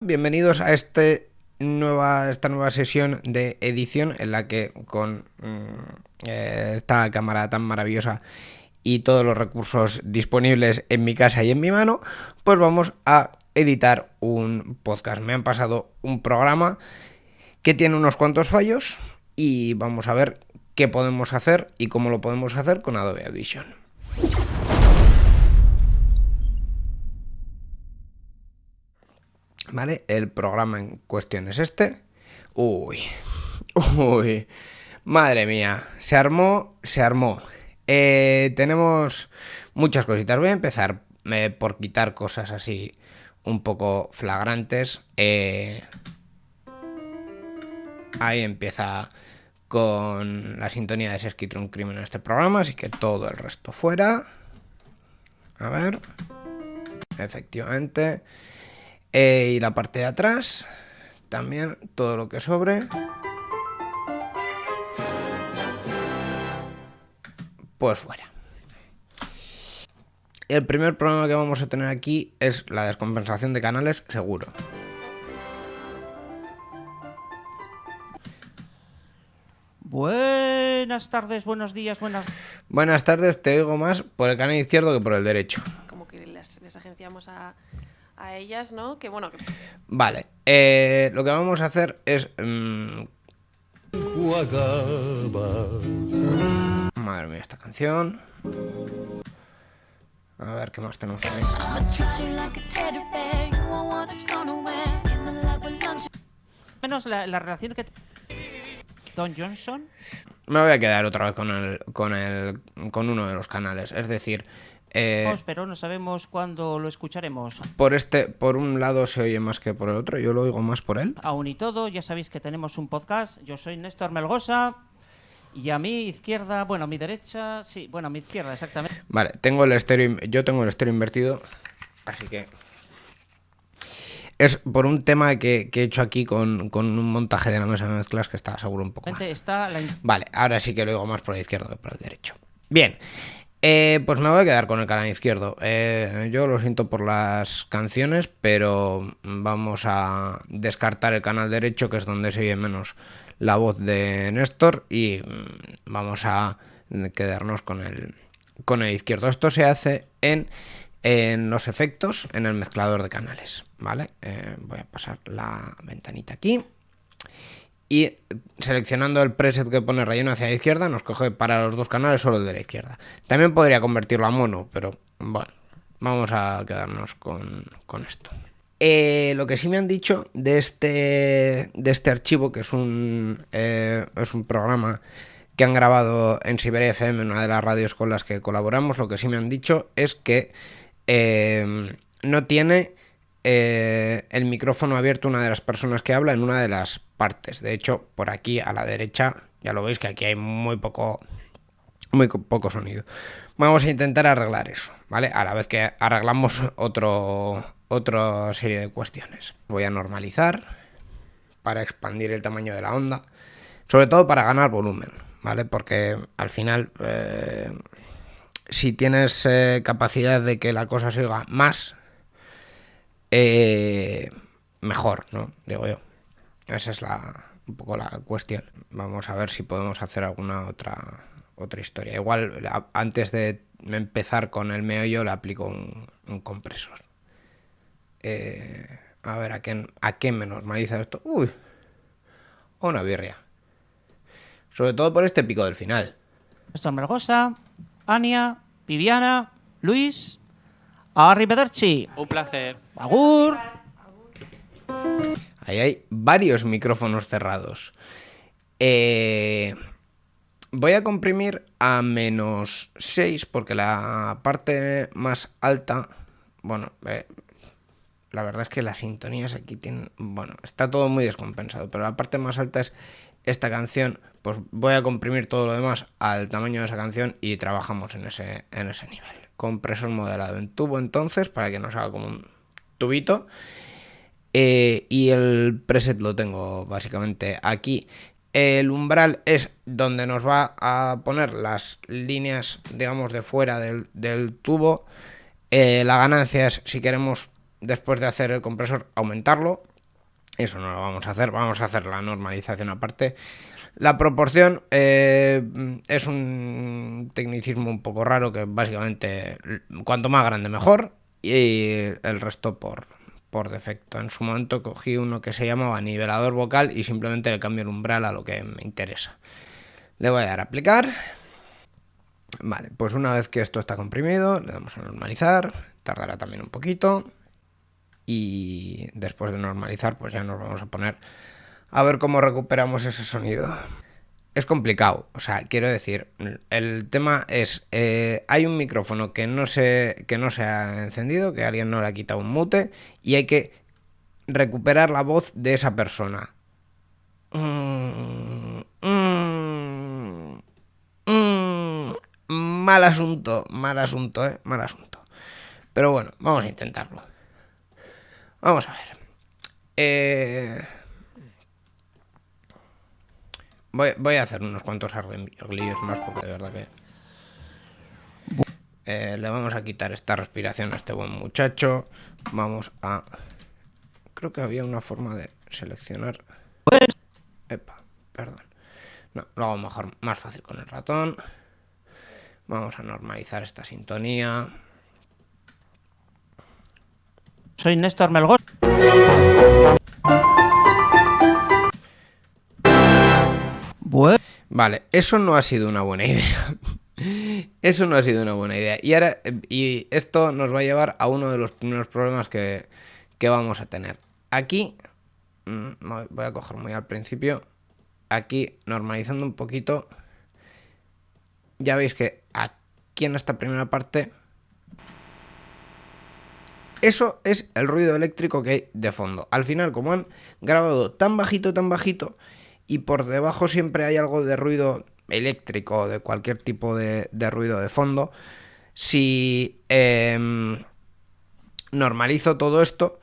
Bienvenidos a este nueva, esta nueva sesión de edición en la que con mm, eh, esta cámara tan maravillosa y todos los recursos disponibles en mi casa y en mi mano, pues vamos a editar un podcast. Me han pasado un programa que tiene unos cuantos fallos y vamos a ver qué podemos hacer y cómo lo podemos hacer con Adobe Audition. ¿Vale? El programa en cuestión es este. Uy, uy, madre mía, se armó, se armó. Eh, tenemos muchas cositas. Voy a empezar eh, por quitar cosas así un poco flagrantes. Eh, ahí empieza con la sintonía de Sesquitron un crimen en este programa, así que todo el resto fuera. A ver. Efectivamente. Eh, y la parte de atrás, también todo lo que sobre. Pues fuera. El primer problema que vamos a tener aquí es la descompensación de canales, seguro. Buenas tardes, buenos días, buenas... Buenas tardes, te oigo más por el canal izquierdo que por el derecho. como que les, les agenciamos a, a ellas, ¿no? Que bueno, que Vale, eh, lo que vamos a hacer es... mm, madre mía, esta canción. A ver, ¿qué más tenemos ahí? Menos la, la relación que... Don Johnson. Me voy a quedar otra vez con el, con el, con uno de los canales. Es decir, eh, pero no sabemos cuándo lo escucharemos. por este, por un lado se oye más que por el otro. Yo lo oigo más por él. Aún y todo, ya sabéis que tenemos un podcast. Yo soy Néstor Melgosa. Y a mi izquierda, bueno, a mi derecha, sí, bueno, a mi izquierda, exactamente. Vale, tengo el estéreo, yo tengo el estéreo invertido, así que es por un tema que, que he hecho aquí con, con un montaje de la mesa de mezclas que está seguro un poco. Está la... Vale, ahora sí que lo oigo más por el izquierdo que por el derecho. Bien, eh, pues me voy a quedar con el canal izquierdo. Eh, yo lo siento por las canciones, pero vamos a descartar el canal derecho, que es donde se oye menos la voz de Néstor, y mm, vamos a quedarnos con el, con el izquierdo. Esto se hace en, en los efectos, en el mezclador de canales. ¿Vale? Eh, voy a pasar la ventanita aquí. Y seleccionando el preset que pone relleno hacia la izquierda, nos coge para los dos canales solo el de la izquierda. También podría convertirlo a mono, pero bueno, vamos a quedarnos con, con esto. Eh, lo que sí me han dicho de este, de este archivo, que es un, eh, es un programa que han grabado en Siberia FM, una de las radios con las que colaboramos, lo que sí me han dicho es que eh, no tiene eh, el micrófono abierto una de las personas que habla en una de las partes. De hecho, por aquí a la derecha, ya lo veis que aquí hay muy poco, muy co- poco sonido. Vamos a intentar arreglar eso, ¿vale? A la vez que arreglamos otro, otra serie de cuestiones. Voy a normalizar para expandir el tamaño de la onda, sobre todo para ganar volumen, ¿vale? Porque al final, eh, si tienes eh, capacidad de que la cosa se oiga más, eh, mejor, ¿no? Digo yo. Esa es la, un poco la cuestión. Vamos a ver si podemos hacer alguna otra, otra historia. Igual, antes de empezar con el meollo, le aplico un, compresor. Eh, a ver, ¿a qué, ¿a qué me normaliza esto? Uy, una birria. Sobre todo por este pico del final. Néstor Melgosa, Ania, Viviana, Luis... Arrivederci. Un placer. Agur. Ahí hay varios micrófonos cerrados. Eh, voy a comprimir a menos 6 porque la parte más alta, bueno, eh, la verdad es que las sintonías aquí tienen, bueno, está todo muy descompensado, pero la parte más alta es esta canción, pues voy a comprimir todo lo demás al tamaño de esa canción y trabajamos en ese, en ese nivel. Compresor modelado en tubo entonces, para que nos haga como un tubito. Eh, y el preset lo tengo básicamente aquí. El umbral es donde nos va a poner las líneas, digamos, de fuera del, del tubo. Eh, la ganancia es si queremos, después de hacer el compresor, aumentarlo. Eso no lo vamos a hacer, vamos a hacer la normalización aparte. La proporción eh, es un tecnicismo un poco raro que básicamente cuanto más grande mejor y el resto por, por defecto. En su momento cogí uno que se llamaba nivelador vocal y simplemente le cambio el umbral a lo que me interesa. Le voy a dar a aplicar. Vale, pues una vez que esto está comprimido, le damos a normalizar. Tardará también un poquito. Y después de normalizar, pues ya nos vamos a poner a ver cómo recuperamos ese sonido. Es complicado, o sea, quiero decir, el tema es, eh, hay un micrófono que no, se, que no se ha encendido, que alguien no le ha quitado un mute, y hay que recuperar la voz de esa persona. Mal asunto, mal asunto, eh, mal asunto. Pero bueno, vamos a intentarlo. Vamos a ver. Eh... Voy, voy, a hacer unos cuantos arreglillos más porque de verdad que... Eh, le vamos a quitar esta respiración a este buen muchacho. Vamos a... Creo que había una forma de seleccionar... Epa, perdón. No, lo hago mejor, más fácil con el ratón. Vamos a normalizar esta sintonía. Soy Néstor Melgos. Vale, eso no ha sido una buena idea. Eso no ha sido una buena idea. Y ahora, y esto nos va a llevar a uno de los primeros problemas que, que vamos a tener. Aquí, mm, voy a coger muy al principio. Aquí, normalizando un poquito. Ya veis que aquí en esta primera parte. Eso es el ruido eléctrico que hay de fondo. Al final, como han grabado tan bajito, tan bajito, y por debajo siempre hay algo de ruido eléctrico, de cualquier tipo de, ruido de fondo, si eh, normalizo todo esto,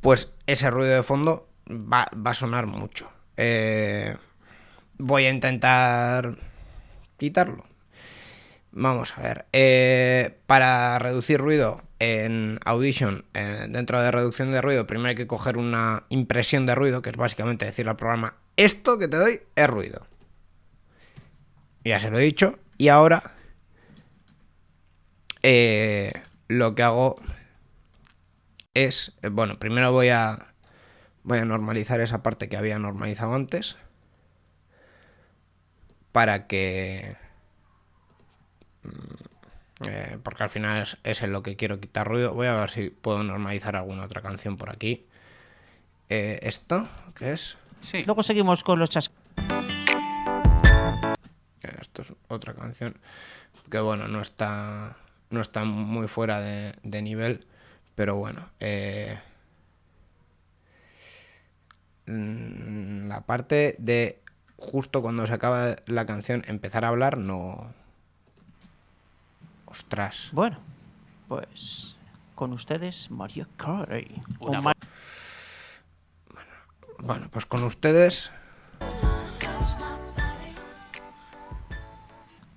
pues ese ruido de fondo va, va a sonar mucho. Eh, voy a intentar quitarlo. Vamos a ver. Eh, para reducir ruido en Audition, eh, dentro de reducción de ruido, primero hay que coger una impresión de ruido, que es básicamente decirle al programa, esto que te doy es ruido. Ya se lo he dicho. Y ahora eh, lo que hago es, eh, bueno, primero voy a voy a normalizar esa parte que había normalizado antes para que mm, eh, porque al final es, es, en lo que quiero quitar ruido. Voy a ver si puedo normalizar alguna otra canción por aquí. ¿Esto? ¿Qué es? Sí. Luego seguimos con los chas. Esto es otra canción que bueno, no está, no está muy fuera de, de nivel, pero bueno. Eh, mm, la parte de justo cuando se acaba la canción empezar a hablar, no... Ostras. Bueno, pues con ustedes Mario Carey. Una bueno, pues con ustedes...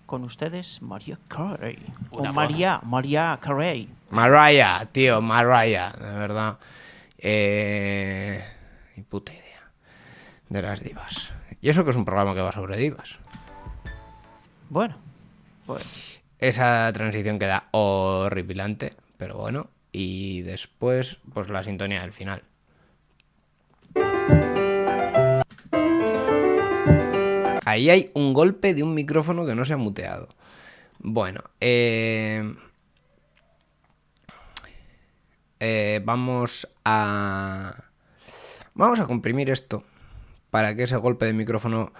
con ustedes Maria Carey. Una o María, María Carey. Mariah, tío, Mariah, de verdad. Eh, ni puta idea de las divas. Y eso que es un programa que va sobre divas. Bueno, pues. Esa transición queda horripilante, pero bueno. Y después, pues la sintonía del final. Ahí hay un golpe de un micrófono que no se ha muteado. Bueno, eh, eh, vamos a... Vamos a comprimir esto para que ese golpe de micrófono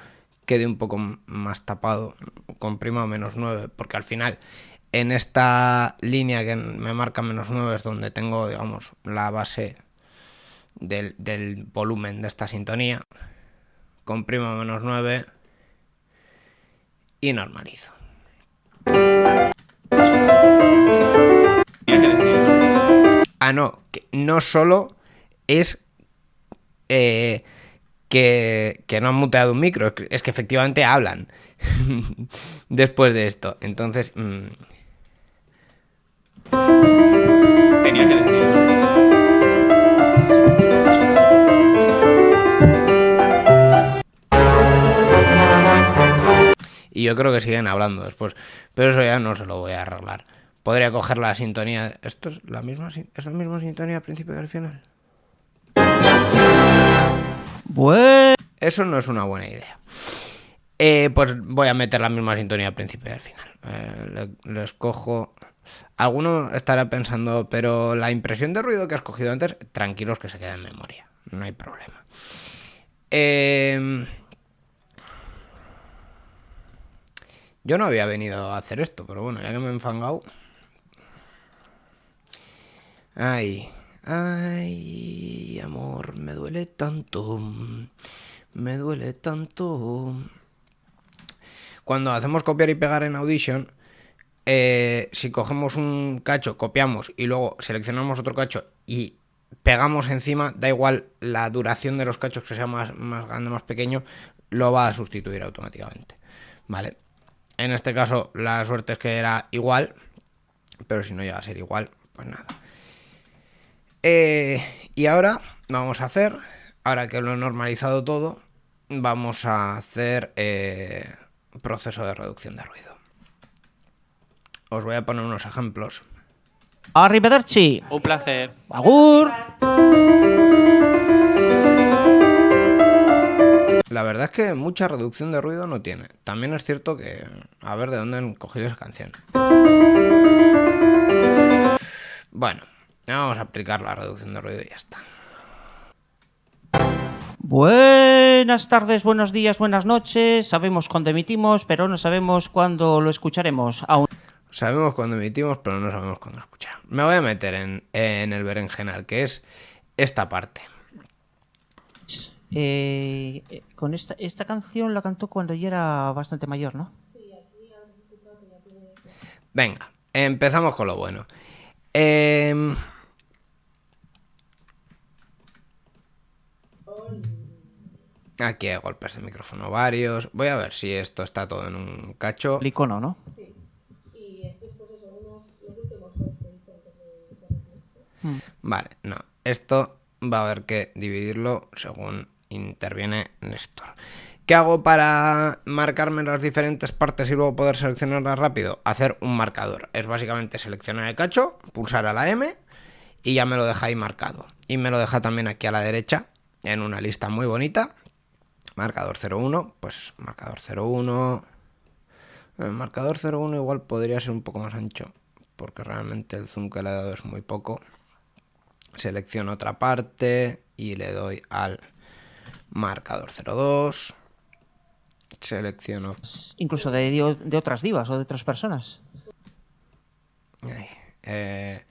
quede un poco más tapado. Comprima menos 9, porque al final en esta línea que me marca menos 9 es donde tengo, digamos, la base del, volumen de esta sintonía. Comprimo menos 9 y normalizo. Ah, no, no solo es eh, que, no han muteado un micro, es que efectivamente hablan después de esto. Entonces... Mmm... Tenía que decir. Yo creo que siguen hablando después. Pero eso ya no se lo voy a arreglar. Podría coger la sintonía. ¿Esto es la misma, es la misma sintonía al principio y al final? Bueno. Eso no es una buena idea. Eh, pues voy a meter la misma sintonía al principio y al final. Eh, le- les cojo. Alguno estará pensando, pero la impresión de ruido que has cogido antes, tranquilos que se queda en memoria. No hay problema. Eh, yo no había venido a hacer esto, pero bueno, ya que me he enfangado. Ay, ay, amor, me duele tanto. Me duele tanto. Cuando hacemos copiar y pegar en Audition, eh, si cogemos un cacho, copiamos y luego seleccionamos otro cacho y pegamos encima, da igual la duración de los cachos que sea más, más grande o más pequeño, lo va a sustituir automáticamente. Vale. En este caso, la suerte es que era igual, pero si no llega a ser igual, pues nada. Eh, y ahora vamos a hacer, ahora que lo he normalizado todo, vamos a hacer eh, proceso de reducción de ruido. Os voy a poner unos ejemplos. Arrivederci. Un placer. Agur. La verdad es que mucha reducción de ruido no tiene. También es cierto que... A ver de dónde han cogido esa canción. Bueno, vamos a aplicar la reducción de ruido y ya está. Buenas tardes, buenos días, buenas noches. Sabemos cuándo emitimos, pero no sabemos cuándo lo escucharemos. Aún. Sabemos cuándo emitimos, pero no sabemos cuándo escuchar. Me voy a meter en, en el berenjenal, que es esta parte. Eh, con esta, esta canción la cantó cuando ya era bastante mayor, ¿no? Venga, empezamos con lo bueno. Em, Aquí hay golpes de micrófono varios. Voy a ver si esto está todo en un cacho. El icono, ¿no? Vale, no. Esto va a haber que dividirlo según interviene Néstor. ¿Qué hago para marcarme las diferentes partes y luego poder seleccionarlas rápido? Hacer un marcador. Es básicamente seleccionar el cacho, pulsar a la M y ya me lo deja ahí marcado. Y me lo deja también aquí a la derecha en una lista muy bonita. Marcador 01, pues marcador 01. El marcador 01 igual podría ser un poco más ancho porque realmente el zoom que le he dado es muy poco selecciono otra parte y le doy al marcador 02 selecciono. Incluso de, de- otras divas o de otras personas. ahí, eh,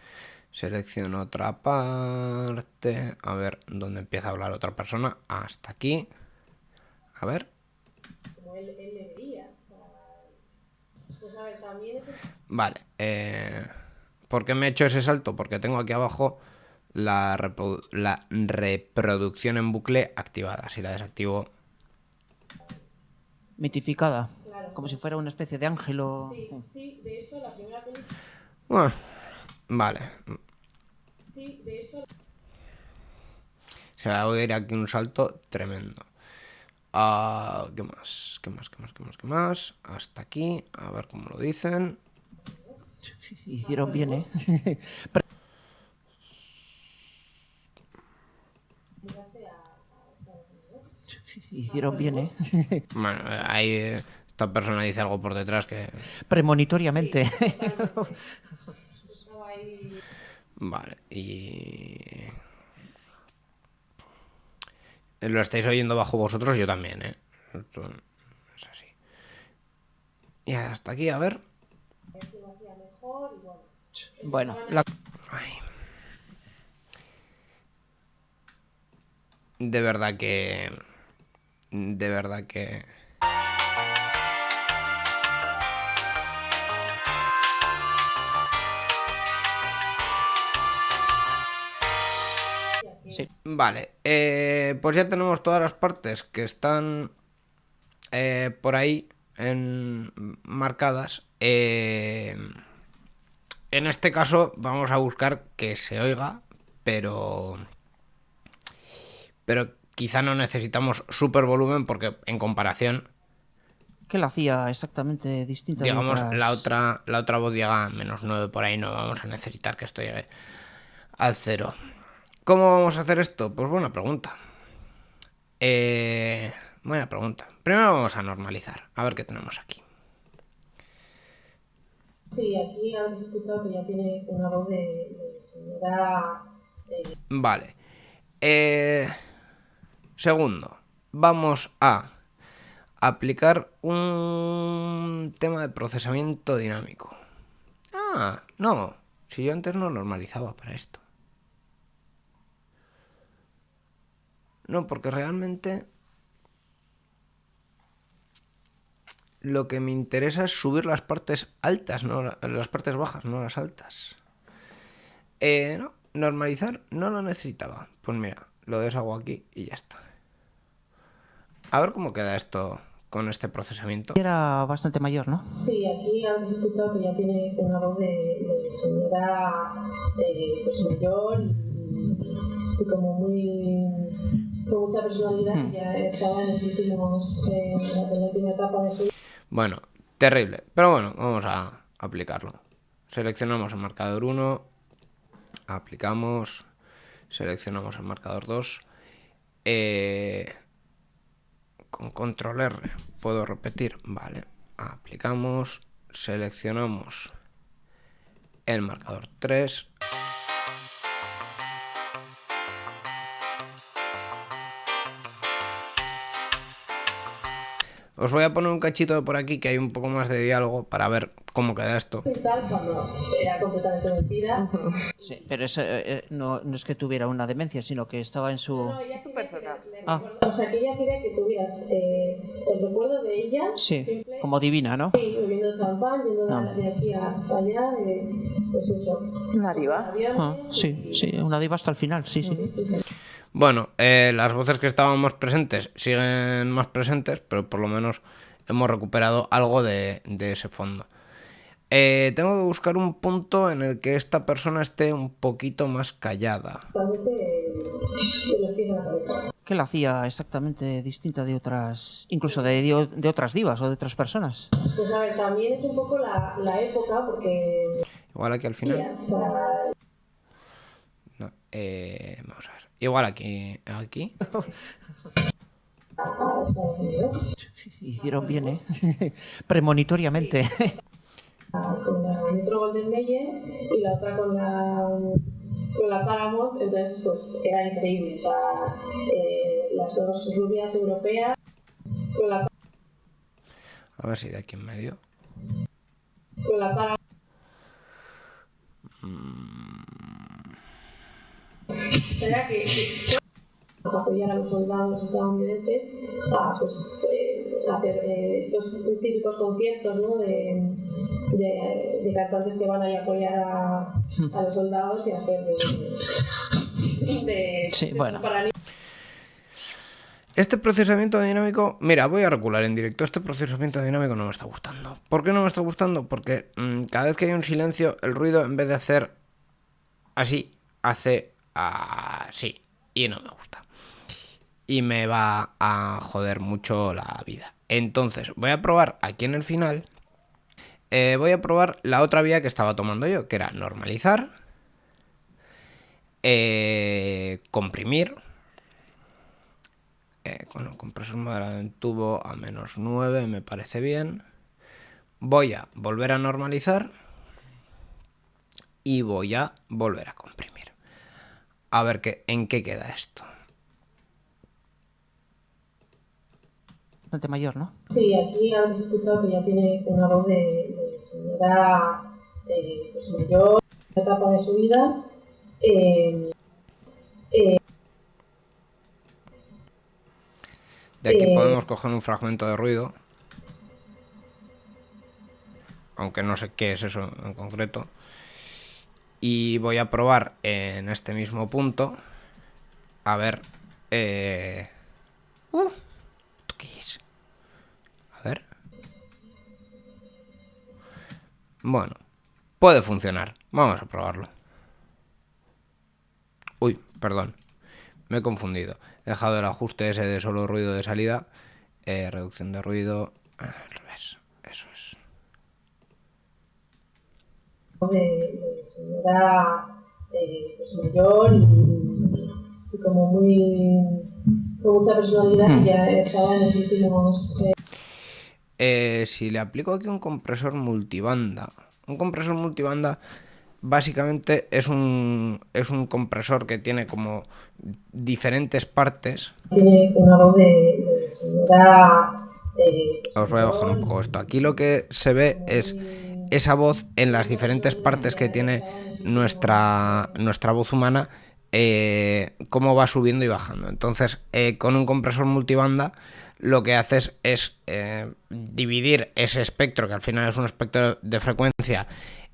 selecciono otra parte. A ver dónde empieza a hablar otra persona hasta aquí. A ver. Vale, eh, ¿por qué me he hecho ese salto? Porque tengo aquí abajo la, reprodu- la reproducción en bucle activada. Si la desactivo, Mitificada. Como si fuera una especie de ángel o... Bueno, vale. Se va a oír aquí un salto tremendo. Ah, ¿Qué más? ¿Qué más? ¿Qué más? ¿Qué más? ¿Qué más? Hasta aquí. A ver cómo lo dicen. Hicieron bien, ¿eh? Hicieron bien, ¿eh? Bueno, ahí eh, esta persona dice algo por detrás que... Premonitoriamente. Vale, y... Lo estáis oyendo bajo vosotros, yo también, ¿eh? Es así. Y hasta aquí, a ver. bueno, la... Ay. De verdad que... De verdad que... Sí. Vale, eh, pues ya tenemos todas las partes que están eh, por ahí en, marcadas. Eh, en este caso vamos a buscar que se oiga, pero... Pero quizá no necesitamos super volumen porque en comparación ¿Qué la hacía exactamente distinta? Digamos, otras? la otra, la otra voz llega a menos 9 por ahí, no vamos a necesitar que esto llegue al cero. ¿Cómo vamos a hacer esto? Pues buena pregunta. Eh, buena pregunta. Primero vamos a normalizar, a ver qué tenemos aquí. Sí, aquí habéis escuchado que ya tiene una voz de, de señora. eh, Vale. Eh, segundo, vamos a aplicar un tema de procesamiento dinámico. Ah, no. Si yo antes no normalizaba para esto. No, porque realmente lo que me interesa es subir las partes altas, no la- las partes bajas, no las altas. Eh, no, normalizar no lo necesitaba. Pues mira, lo deshago aquí y ya está. A ver cómo queda esto con este procesamiento. Era bastante mayor, ¿no? Sí, aquí habéis escuchado que ya tiene una voz de, de señora eh, pues mayor y, y como muy. con mucha personalidad, Hmm. que ya estaba en los últimos. eh, en la última etapa de su. Bueno, terrible. Pero bueno, vamos a aplicarlo. Seleccionamos el marcador 1, aplicamos, seleccionamos el marcador 2. eh, con control R puedo repetir, vale. Aplicamos, seleccionamos el marcador 3. Os voy a poner un cachito por aquí que hay un poco más de diálogo para ver cómo queda esto. y tal, cuando era completamente mentira. Sí, pero eso, eh, eh, no, no es que tuviera una demencia, sino que estaba en su... No, ella que le Ah. O sea, que ella quería que tuvieras eh, el recuerdo de ella. Sí, simple, como divina, ¿no? Sí, bebiendo champán, yendo de- Ah. de aquí hasta allá, eh, pues eso. Una diva. Ah, sí, sí, una diva hasta el final, sí, sí. sí, sí, sí. Bueno, eh, las voces que estaban más presentes siguen más presentes, pero por lo menos hemos recuperado algo de, de ese fondo. Eh, tengo que buscar un punto en el que esta persona esté un poquito más callada. ¿Qué la hacía exactamente distinta de otras, incluso de, de- de otras divas o de otras personas? Pues a ver, también es un poco la, la época, porque. Igual aquí al final. No, eh, vamos a ver. Igual aquí. Aquí. Hicieron bien, ¿eh? Premonitoriamente. Con la Metro Golden Mayer y la otra con la. con la Paramount, entonces pues era increíble. O sea, eh, las dos rubias europeas con la, A ver si de aquí en medio. con la Paramount. Era que, que apoyar a los soldados estadounidenses a pues, eh, hacer eh, estos típicos conciertos ¿no? de, de, de cantantes que van a ir a apoyar a, a los soldados y hacer de, de- Sí, de- bueno. Este procesamiento dinámico, mira, voy a recular en directo. Este procesamiento dinámico no me está gustando. ¿Por qué no me está gustando? Porque mm, cada vez que hay un silencio, el ruido en vez de hacer así, hace así. Y no me gusta. Y me va a joder mucho la vida. Entonces, voy a probar aquí en el final. eh, voy a probar la otra vía que estaba tomando yo, que era normalizar, eh, comprimir eh, con el compresor moderado en tubo a menos 9 me parece bien. Voy a volver a normalizar y voy a volver a comprimir. A ver qué, en qué queda esto. Bastante mayor, ¿no? Sí, aquí habéis escuchado que ya tiene una voz de, de señora eh, pues mayor, en la etapa de su vida. Eh, De aquí Eh. podemos coger un fragmento de ruido. Aunque no sé qué es eso en concreto. Y voy a probar en este mismo punto. A ver. Eh... Uh, ¿Esto qué es? Bueno. Puede funcionar. Vamos a probarlo. Uy, perdón. Me he confundido. He dejado el ajuste ese de solo ruido de salida. eh, reducción de ruido. Al revés, eso es. de, señora eh, pues mayor y, y como muy con mucha personalidad Hmm. ya estaba en los últimos eh, Eh, si le aplico aquí un compresor multibanda, un compresor multibanda básicamente es un, es un compresor que tiene como diferentes partes. tiene una voz de, de señora eh, Os voy a bajar un poco esto. Aquí lo que se ve es esa voz en las diferentes partes que tiene nuestra, nuestra voz humana, eh, cómo va subiendo y bajando. Entonces, eh, con un compresor multibanda, lo que haces es eh, dividir ese espectro, que al final es un espectro de frecuencia,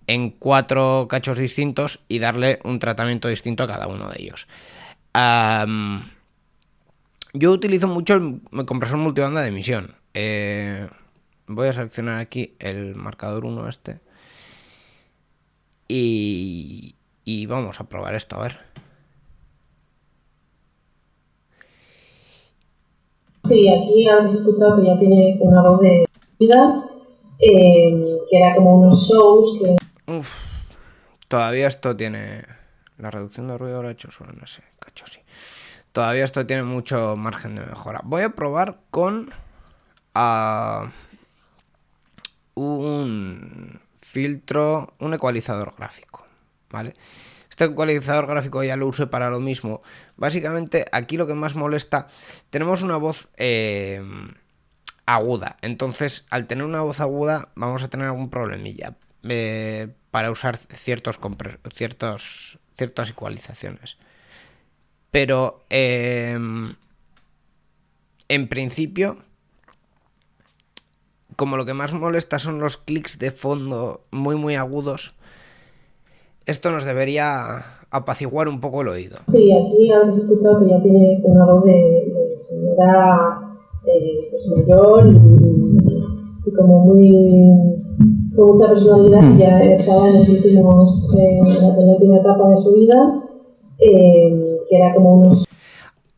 en cuatro cachos distintos y darle un tratamiento distinto a cada uno de ellos. Yo utilizo mucho el compresor multibanda de emisión. Eh, voy a seleccionar aquí el marcador 1 este. Y, y vamos a probar esto, a ver. Sí, aquí habéis escuchado que ya tiene una voz de vida, eh, que era como unos shows que Uf, todavía esto tiene... La reducción de ruido lo he hecho solo en ese cacho, sí. Todavía esto tiene mucho margen de mejora. Voy a probar con... ah, un filtro, un ecualizador gráfico, ¿vale? Este ecualizador gráfico ya lo usé para lo mismo. Básicamente, aquí lo que más molesta, tenemos una voz eh, aguda. Entonces, al tener una voz aguda, vamos a tener algún problemilla eh, para usar ciertos, ciertos ciertas ecualizaciones. Pero eh, en principio, como lo que más molesta son los clics de fondo muy muy agudos, esto nos debería apaciguar un poco el oído. Sí, aquí habéis escuchado que ya tiene una voz de, de señora eh, pues mayor y, y como muy con mucha personalidad y ya estaba en los últimos eh, en la penúltima etapa de su vida eh, que era como unos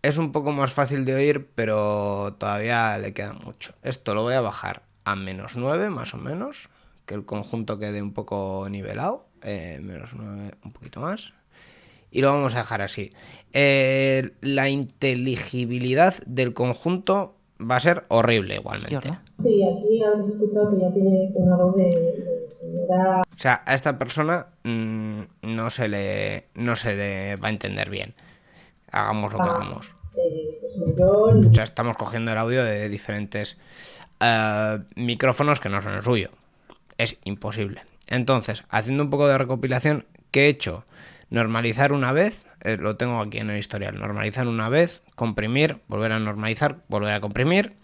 Es un poco más fácil de oír, pero todavía le queda mucho. Esto lo voy a bajar a menos 9 más o menos, que el conjunto quede un poco nivelado. eh, menos 9, un poquito más. Y lo vamos a dejar así. Eh, la inteligibilidad del conjunto va a ser horrible igualmente. Sí, aquí habéis escuchado que ya tiene una voz de, de señora O sea, a esta persona mm, no, se le, no se le va a entender bien. Hagamos lo que hagamos. eh, pues O sea, estamos cogiendo el audio de diferentes eh, micrófonos que no son el suyo. Es imposible. Entonces, haciendo un poco de recopilación, ¿qué he hecho? Normalizar una vez, eh, lo tengo aquí en el historial, normalizar una vez, comprimir, volver a normalizar, volver a comprimir,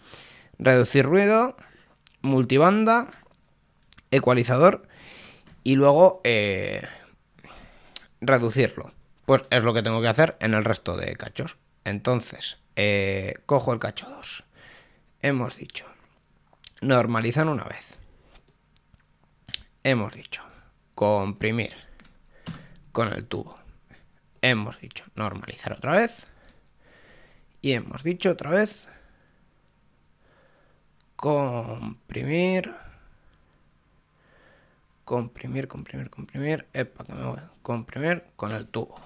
reducir ruido, multibanda, ecualizador y luego eh, reducirlo. Pues es lo que tengo que hacer en el resto de cachos. Entonces, eh, cojo el cacho 2. Hemos dicho, normalizar una vez. Hemos dicho, comprimir con el tubo. Hemos dicho, normalizar otra vez. Y hemos dicho otra vez, comprimir. Comprimir, comprimir, comprimir. Epa, que me voy. Comprimir con el tubo.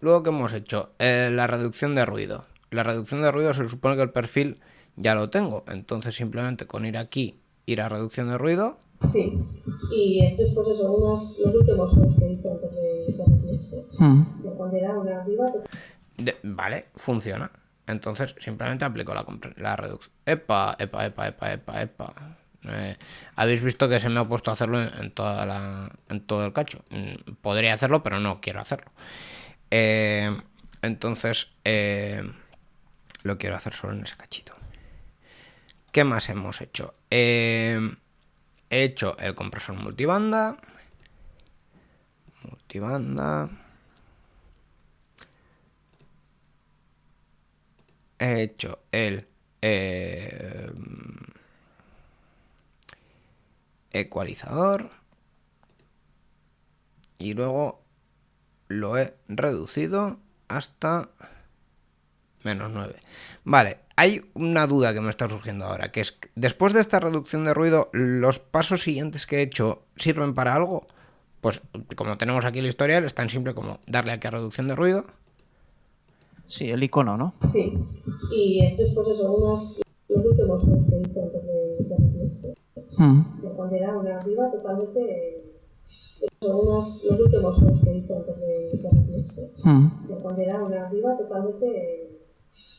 Luego que hemos hecho Eh, la reducción de ruido. La reducción de ruido se supone que el perfil ya lo tengo. Entonces simplemente con ir aquí, ir a reducción de ruido. sí y estos pues eso unos los últimos shows que hizo antes de de retirarse Mm. de cuando era una De- vale, funciona. Entonces simplemente aplico la, la reducción. Epa, epa, epa, epa, epa, epa. Eh, Habéis visto que se me ha puesto a hacerlo en, en toda la, en todo el cacho. Mm, Podría hacerlo, pero no quiero hacerlo. Eh, entonces, eh, lo quiero hacer solo en ese cachito. ¿Qué más hemos hecho? Eh, he hecho el compresor multibanda. Multibanda. He hecho el eh, ecualizador. Y luego lo he reducido hasta Menos 9. Vale, hay una duda que me está surgiendo ahora, que es, después de esta reducción de ruido, ¿los pasos siguientes que he hecho sirven para algo? Pues como tenemos aquí el historial, es tan simple como darle aquí a reducción de ruido. Sí, el icono, ¿no? Sí. Y estos, pues eso, unos, los últimos dos que hice antes de, de retirarse. Mm. Era una arriba totalmente. Son unos, los últimos dos que hice antes de, de retirarse. Mm. Era una arriba totalmente.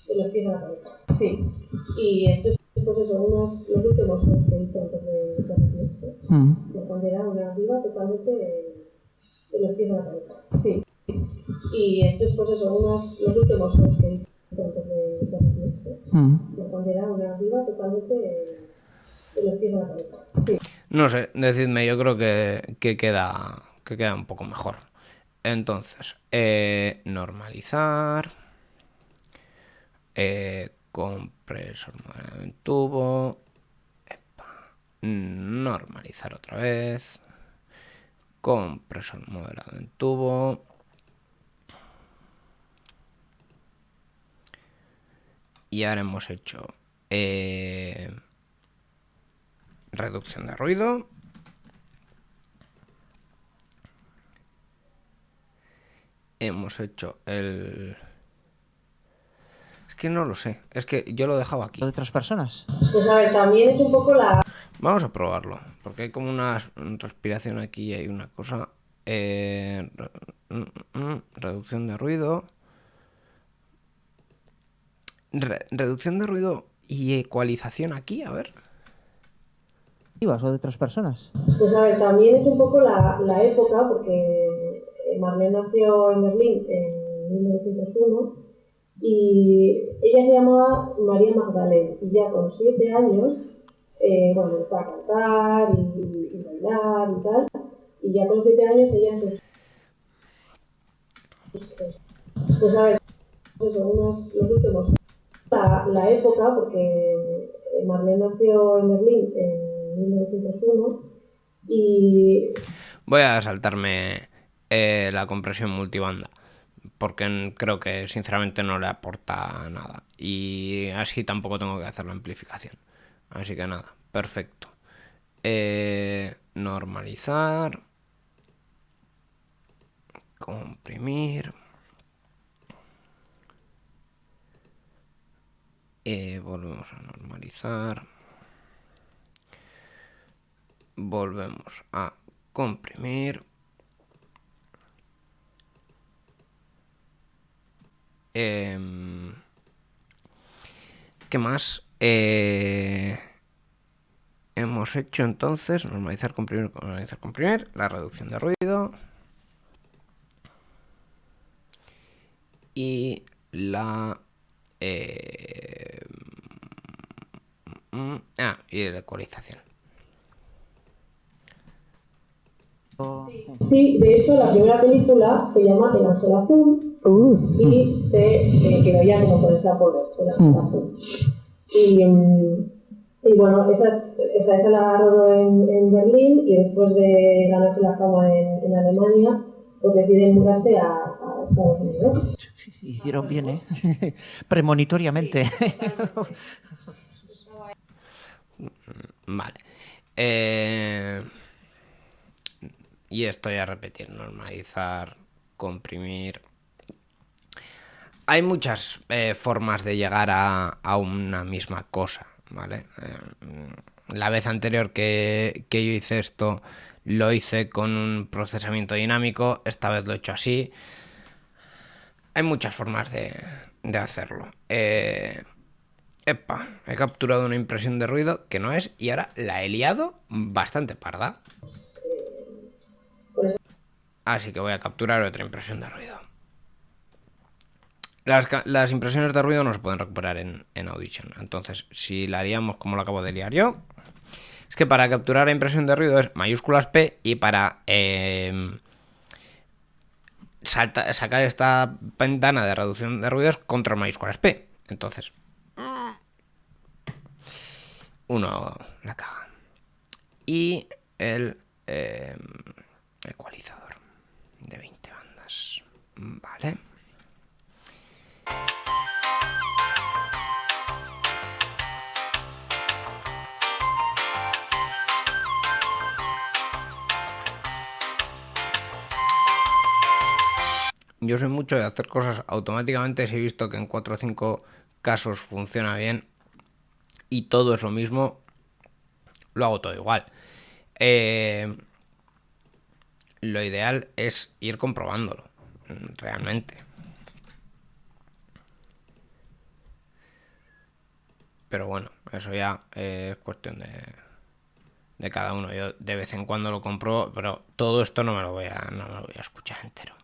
Eh, en los pies de la cabeza. Sí. Y estos, pues eso, unos, los últimos dos que hice antes de, de retirarse. Mm. De cuando era una arriba totalmente. eh, en los pies de la cabeza. Sí. Y estos, pues eso, unos, los últimos dos que hice antes de, de retirarse. Mm. de una arriba totalmente eh, en los pies de la cabeza. Sí. No sé, decidme, yo creo que, que queda, que queda un poco mejor. Entonces, eh, normalizar. Eh, compresor moderado en tubo. normalizar otra vez. Compresor moderado en tubo. Y ahora hemos hecho eh, reducción de ruido. Hemos hecho el... Es que no lo sé. Es que yo lo he dejado aquí. ¿Lo de otras personas? Pues a ver, también es un poco la... Vamos a probarlo. Porque hay como una respiración aquí y hay una cosa. Eh, mm, mm, reducción de ruido. Re- reducción de ruido y ecualización aquí, a ver. ¿Ibas o de otras personas? Pues a ver, también es un poco la, la época, porque eh, Marlene nació en Berlín en 1901 y ella se llamaba María Magdalena y ya con siete años, eh, bueno, empezó a cantar y, bailar y tal, y ya con siete años ella sus- Pues a ver, pues unos, los últimos... La, época, porque Marlene nació en Berlín en 1901 y Voy a saltarme eh, la compresión multibanda. Porque creo que sinceramente no le aporta nada. Y así tampoco tengo que hacer la amplificación. Así que nada, perfecto. Eh, normalizar. Comprimir. Eh, volvemos a normalizar. Volvemos a comprimir. Em, ¿Qué más? Eh, hemos hecho entonces normalizar, comprimir, normalizar, comprimir, la reducción de ruido y la eh, mm, ah, y la ecualización. O- Sí, de hecho la primera película se llama El Ángel Azul y se eh, quedó ya como con ese apodo, El Ángel Azul. Y, mm, y bueno, esa, es, esa, esa la rodó en, en Berlín y después de ganarse la fama en, en Alemania, pues deciden mudarse a, a Estados Unidos. Hicieron bien, ¿eh? Premonitoriamente. Vale. Eh, y esto ya repetir, normalizar, comprimir. Hay muchas eh, formas de llegar a, a una misma cosa, ¿vale? Eh, la vez anterior que, que yo hice esto, lo hice con un procesamiento dinámico, esta vez lo he hecho así. Hay muchas formas de, de hacerlo. Eh, epa, he capturado una impresión de ruido que no es y ahora la he liado bastante parda. Así que voy a capturar otra impresión de ruido. Las, impresiones de ruido no se pueden recuperar en, Audition. Entonces, si la liamos como lo acabo de liar yo, es que para capturar la impresión de ruido es mayúsculas P y para salta- sacar esta ventana de reducción de ruidos control mayúsculas P. Entonces, uno la caja. Y el eh, ecualizador de 20 bandas. Vale. Yo soy mucho de hacer cosas automáticamente si he visto que en 4 o 5 casos funciona bien y todo es lo mismo, lo hago todo igual. Eh, lo ideal es ir comprobándolo, realmente. Pero bueno, eso ya es cuestión de, de cada uno. Yo de vez en cuando lo compro, pero todo esto no me lo voy a, no me lo voy a escuchar entero.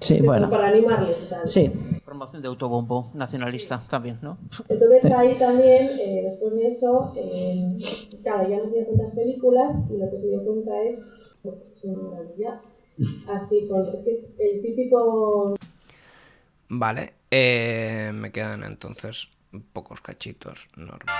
Sí, bueno. Para animarles. Sí. Promoción de autobombo nacionalista también, ¿no? Entonces ahí también, eh, después de eso, eh, claro, ya no dio cuentas películas y lo que se dio cuenta es, es una maravilla. Así, con, es que es el típico Vale, eh, me quedan entonces pocos cachitos. normal.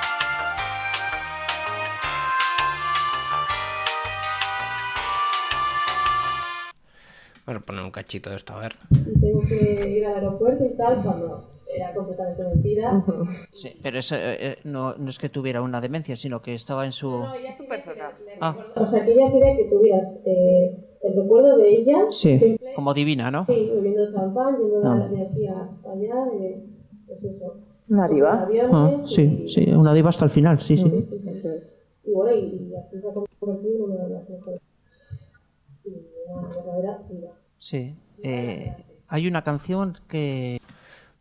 Vamos a poner un cachito de esto, a ver. y tengo que ir al aeropuerto y tal, cuando era completamente mentira. Sí, pero eso, eh, eh, no, no es que tuviera una demencia, sino que estaba en su... Ah, O sea, que ella quería que tuvieras eh, el recuerdo de ella, sí, simple, como divina, ¿no? sí, bebiendo champán, yendo de, Ah. de aquí a allá, de, pues eso. Una diva. Aviones Ah, sí, y- sí, una diva hasta el final, sí, Sí, sí. sí, sí, sí. Y bueno, y, y así se ha convertido en una de las mejores. Y una verdadera diva. Sí. Eh, hay una canción que...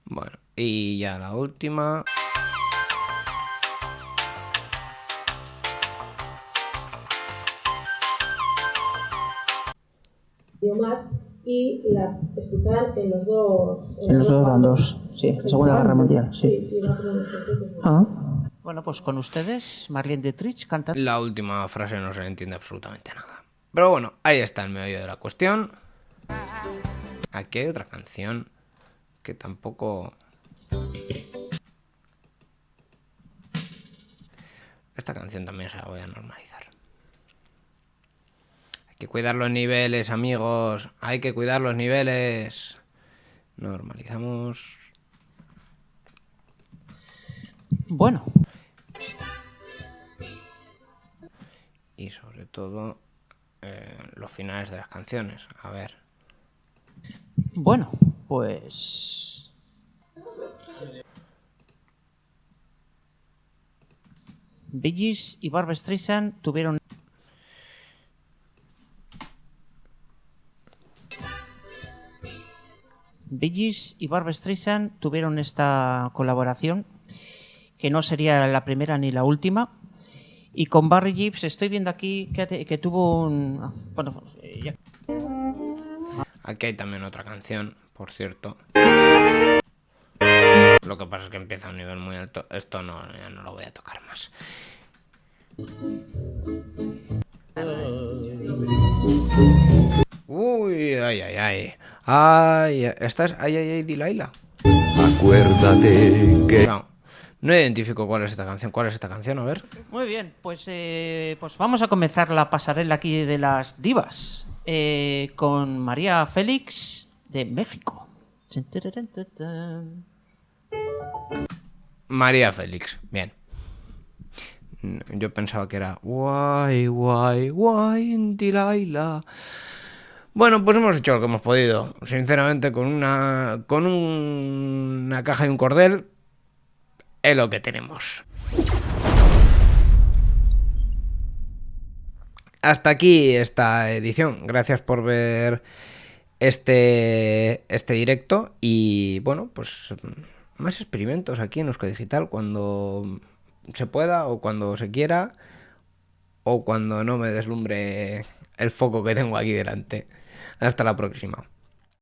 Bueno, y ya la última. idiomas y la escuchar en los dos En los dos bandos, sí, la Segunda Guerra Mundial, sí. ¿no? Ah. Bueno, pues con ustedes, Marlene Dietrich cantando... La última frase no se le entiende absolutamente nada. Pero bueno, ahí está el meollo de la cuestión. Aquí hay otra canción que tampoco... Esta canción también se la voy a normalizar. Hay que cuidar los niveles, amigos. Hay que cuidar los niveles. Normalizamos. Bueno, Y sobre todo eh, los finales de las canciones. A ver. bueno, pues... Gees y Barbra Streisand tuvieron... Gees y Barbra Streisand tuvieron esta colaboración que no sería la primera ni la última. Y con Barry Gibbs estoy viendo aquí que, tuvo un... Bueno, eh, Aquí hay también otra canción, por cierto. Lo que pasa es que empieza a un nivel muy alto. Esto no, ya no lo voy a tocar más. Uy, ay, ay, ay. Ay, ¿estás? Ay, ay, ay, Dilaila. Acuérdate que No, no identifico cuál es esta canción. ¿Cuál es esta canción? A ver. Muy bien, pues, eh, pues vamos a comenzar la pasarela aquí de las divas eh, con María Félix de México. María Félix, bien. Yo pensaba que era guay, guay, guay, Dilaila. Bueno, pues hemos hecho lo que hemos podido. Sinceramente, con una. con un- una caja y un cordel. Es lo que tenemos. Hasta aquí esta edición. Gracias por ver este, este directo. Y bueno, pues más experimentos aquí en Eusko Digital cuando se pueda o cuando se quiera o cuando no me deslumbre el foco que tengo aquí delante. Hasta la próxima.